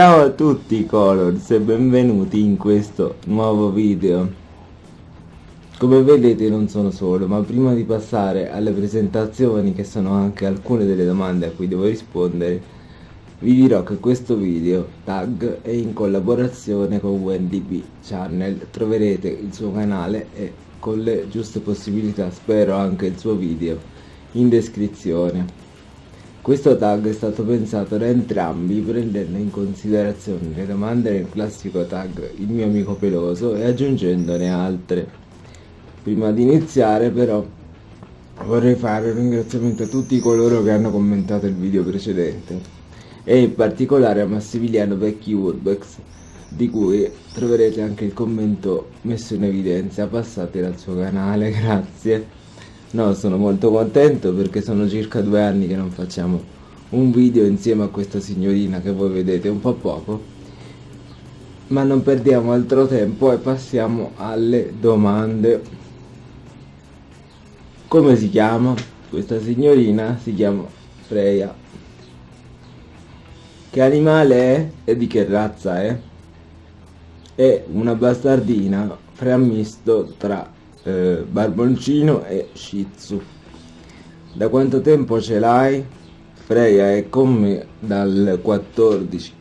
Ciao a tutti Colors e benvenuti in questo nuovo video. Come vedete non sono solo, ma prima di passare alle presentazioni che sono anche alcune delle domande a cui devo rispondere, vi dirò che questo video tag è in collaborazione con WendyB Channel, troverete il suo canale e con le giuste possibilità spero anche il suo video in descrizione. Questo tag è stato pensato da entrambi prendendo in considerazione le domande nel classico tag il mio amico peloso e aggiungendone altre. Prima di iniziare però vorrei fare un ringraziamento a tutti coloro che hanno commentato il video precedente e in particolare a Massimiliano Vecchi Urbex di cui troverete anche il commento messo in evidenza passate dal suo canale, grazie. No, sono molto contento perché sono circa due anni che non facciamo un video insieme a questa signorina che voi vedete un po' poco. Ma non perdiamo altro tempo e passiamo alle domande. Come si chiama? Questa signorina si chiama Freya. Che animale è e di che razza è? È una bastardina frammisto tra eh, barboncino e shih tzu da quanto tempo ce l'hai? Freya è con me dal 14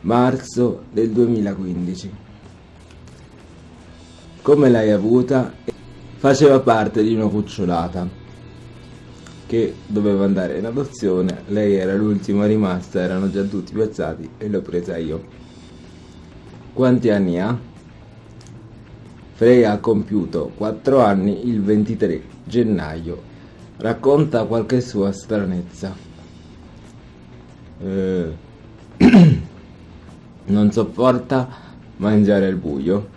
marzo del 2015 come l'hai avuta? faceva parte di una cucciolata che doveva andare in adozione lei era l'ultima rimasta erano già tutti piazzati e l'ho presa io quanti anni ha? Freya ha compiuto 4 anni il 23 gennaio. Racconta qualche sua stranezza. Eh, non sopporta mangiare al buio.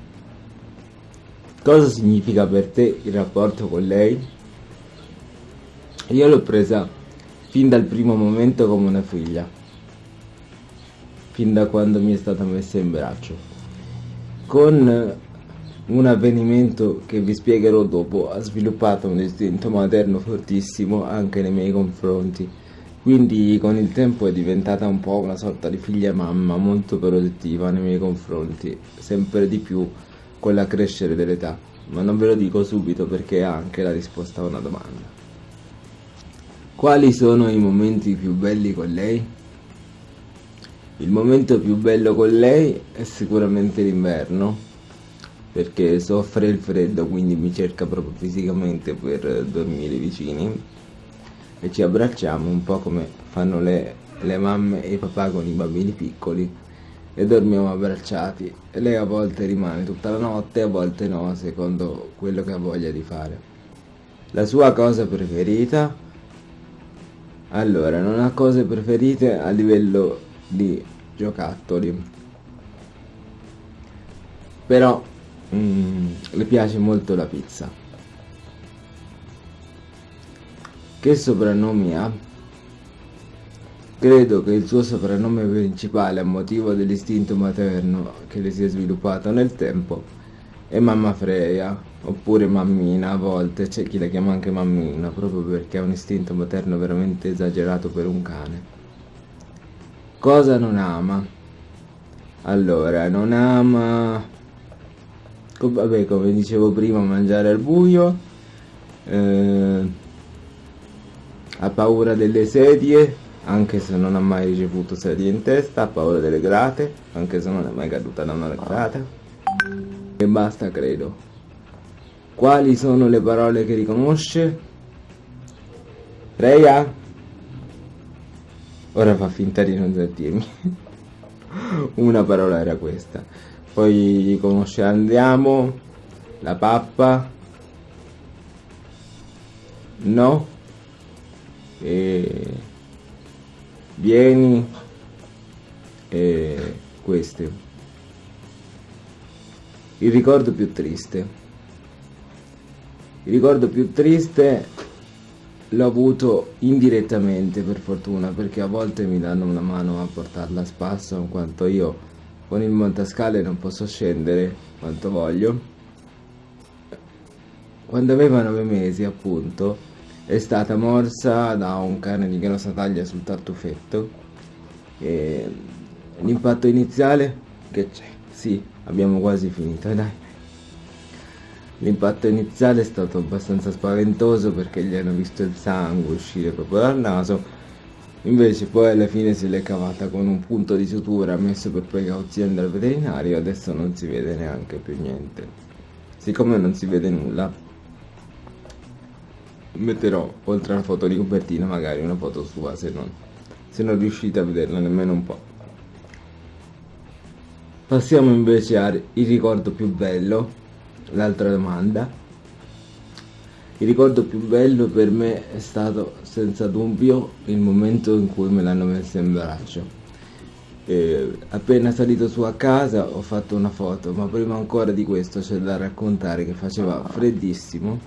Cosa significa per te il rapporto con lei? Io l'ho presa fin dal primo momento come una figlia, fin da quando mi è stata messa in braccio. Con un avvenimento che vi spiegherò dopo ha sviluppato un istinto materno fortissimo anche nei miei confronti, quindi con il tempo è diventata un po' una sorta di figlia mamma molto protettiva nei miei confronti, sempre di più con l'accrescere dell'età, ma non ve lo dico subito perché è anche la risposta a una domanda. Quali sono i momenti più belli con lei? Il momento più bello con lei è sicuramente l'inverno, perché soffre il freddo quindi mi cerca proprio fisicamente per dormire vicini. E ci abbracciamo un po' come fanno le, le mamme e i papà con i bambini piccoli. E dormiamo abbracciati. E lei a volte rimane tutta la notte a volte no secondo quello che ha voglia di fare. La sua cosa preferita? Allora non ha cose preferite a livello di giocattoli. Però Mm, le piace molto la pizza. Che soprannomi ha? Credo che il suo soprannome principale a motivo dell'istinto materno che le si è sviluppato nel tempo è Mamma Freya, oppure Mammina a volte, c'è chi la chiama anche Mammina, proprio perché ha un istinto materno veramente esagerato per un cane. Cosa non ama? Allora, non ama vabbè come dicevo prima mangiare al buio eh, ha paura delle sedie anche se non ha mai ricevuto sedie in testa ha paura delle grate anche se non è mai caduta da una grata. E basta credo. Quali sono le parole che riconosce? Freya ora fa finta di non sentirmi. Una parola era questa poi conosce Andiamo, la pappa, no, e vieni, e queste. Il ricordo più triste. Il ricordo più triste l'ho avuto indirettamente per fortuna perché a volte mi danno una mano a portarla a spasso in quanto io con il montascale non posso scendere quanto voglio. Quando aveva nove mesi appunto è stata morsa da un cane di grossa taglia sul tartufetto. E l'impatto iniziale? Che c'è? Sì abbiamo quasi finito dai. L'impatto iniziale è stato abbastanza spaventoso perché gli hanno visto il sangue uscire proprio dal naso invece poi alla fine se l'è cavata con un punto di sutura messo per precauzione dal veterinario adesso non si vede neanche più niente. Siccome non si vede nulla metterò oltre alla foto di copertina magari una foto sua se non, se non riuscite a vederla nemmeno un po' passiamo invece al ricordo più bello l'altra domanda il ricordo più bello per me è stato senza dubbio il momento in cui me l'hanno messa in braccio. E appena salito su a casa ho fatto una foto, ma prima ancora di questo c'è da raccontare che faceva freddissimo.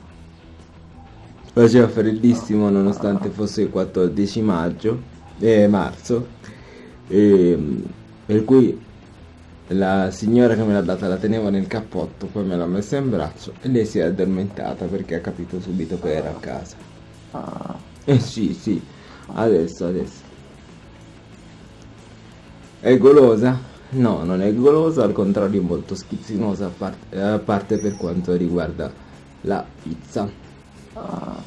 Faceva freddissimo nonostante fosse il 14 maggio, eh, marzo, e, per cui la signora che me l'ha data la teneva nel cappotto, poi me l'ha messa in braccio e lei si è addormentata perché ha capito subito che era a casa. Ah. Eh sì, sì, adesso, adesso. È golosa? No, non è golosa, al contrario è molto schizzinosa a parte, a parte per quanto riguarda la pizza. Ah.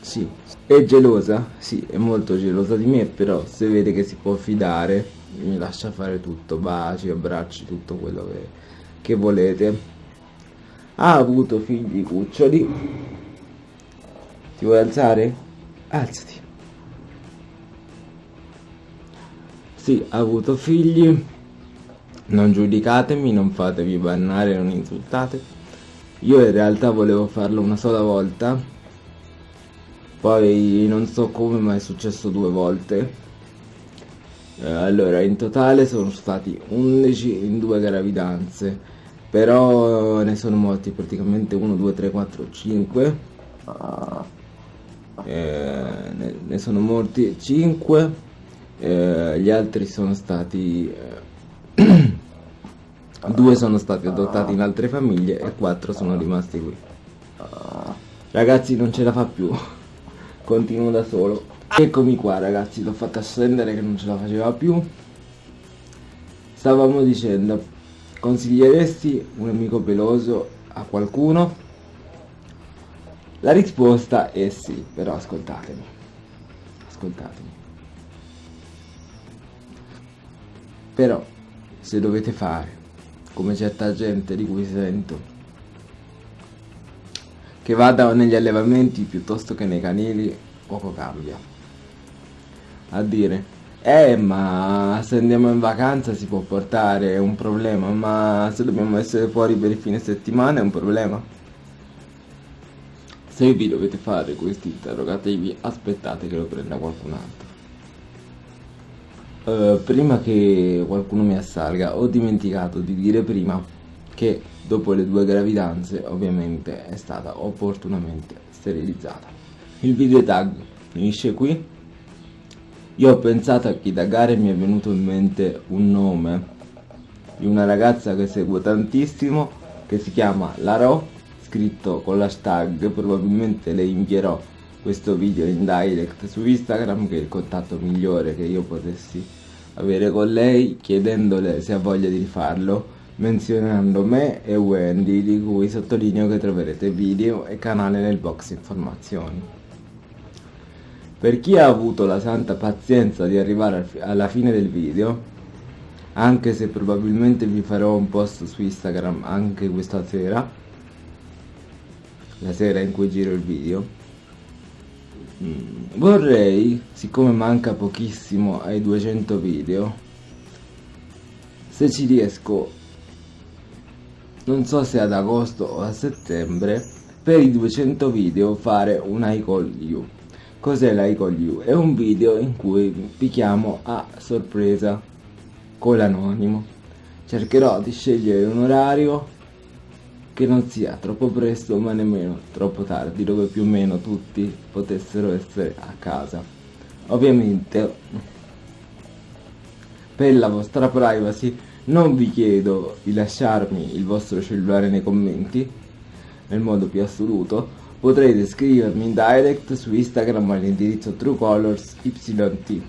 Sì. È gelosa? Sì, è molto gelosa di me, però se vede che si può fidare mi lascia fare tutto, baci, abbracci, tutto quello che, che volete. Ha avuto figli cuccioli. Ti vuoi alzare? Alzati. Sì, ha avuto figli. Non giudicatemi, non fatevi bannare, non insultate. Io in realtà volevo farlo una sola volta. Poi non so come ma è successo due volte allora in totale sono stati 11 in due gravidanze però ne sono morti praticamente 1 2 3 4 5 eh, ne, ne, sono morti 5 eh, gli altri sono stati eh, due sono stati adottati in altre famiglie e 4 sono rimasti qui. Ragazzi non ce la fa più. Continuo da solo Eccomi qua ragazzi, l'ho fatta scendere che non ce la faceva più. Stavamo dicendo, consiglieresti un amico peloso a qualcuno? La risposta è sì, però ascoltatemi. Ascoltatemi. Però, se dovete fare, come certa gente di cui sento, che vada negli allevamenti piuttosto che nei canili, poco cambia a dire eh ma se andiamo in vacanza si può portare, è un problema, ma se dobbiamo essere fuori per il fine settimana è un problema. Se vi dovete fare questi interrogativi aspettate che lo prenda qualcun altro. Uh, prima che qualcuno mi assalga ho dimenticato di dire prima che dopo le due gravidanze ovviamente è stata opportunamente sterilizzata. Il video tag finisce qui io ho pensato a Kitagare e mi è venuto in mente un nome di una ragazza che seguo tantissimo che si chiama Laro, scritto con l'hashtag, probabilmente le invierò questo video in direct su Instagram che è il contatto migliore che io potessi avere con lei chiedendole se ha voglia di rifarlo menzionando me e Wendy di cui sottolineo che troverete video e canale nel box informazioni. Per chi ha avuto la santa pazienza di arrivare alla fine del video, anche se probabilmente vi farò un post su Instagram anche questa sera, la sera in cui giro il video, mm, vorrei, siccome manca pochissimo ai 200 video, se ci riesco, non so se ad agosto o a settembre, per i 200 video fare un I call you Cos'è l'Icon You? È un video in cui vi chiamo a sorpresa con l'anonimo. Cercherò di scegliere un orario che non sia troppo presto ma nemmeno troppo tardi, dove più o meno tutti potessero essere a casa. Ovviamente per la vostra privacy non vi chiedo di lasciarmi il vostro cellulare nei commenti nel modo più assoluto Potrete scrivermi in direct su Instagram all'indirizzo truecolorsyt.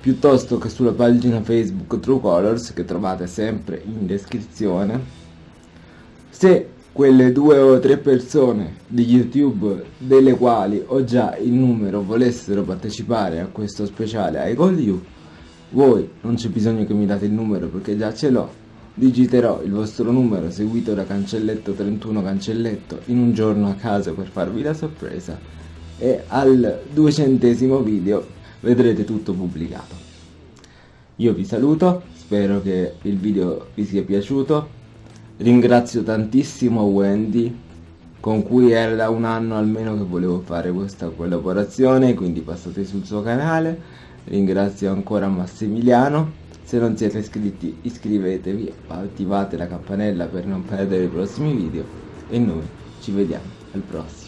piuttosto che sulla pagina Facebook Truecolors che trovate sempre in descrizione. Se quelle due o tre persone di YouTube delle quali ho già il numero volessero partecipare a questo speciale I Call You, voi non c'è bisogno che mi date il numero perché già ce l'ho. Digiterò il vostro numero seguito da cancelletto 31 cancelletto in un giorno a caso per farvi la sorpresa. E al duecentesimo video vedrete tutto pubblicato. Io vi saluto, spero che il video vi sia piaciuto, ringrazio tantissimo Wendy con cui era da un anno almeno che volevo fare questa collaborazione, quindi passate sul suo canale. Ringrazio ancora Massimiliano se non siete iscritti iscrivetevi attivate la campanella per non perdere i prossimi video e noi ci vediamo al prossimo